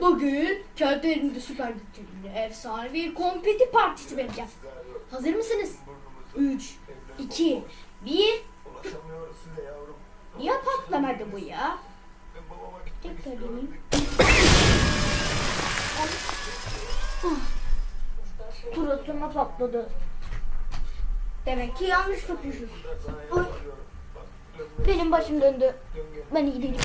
Bugün kendi elimde süper güçlerimle efsane bir kompeti partisi vereceğim. Hazır mısınız? 3, 2, 1. Niye patlamadı bu ya? Tekrar deneyeyim. Suratına patladı. Demek ki yanlış tutmuşuz. Benim başım döndü. Ben gideyim.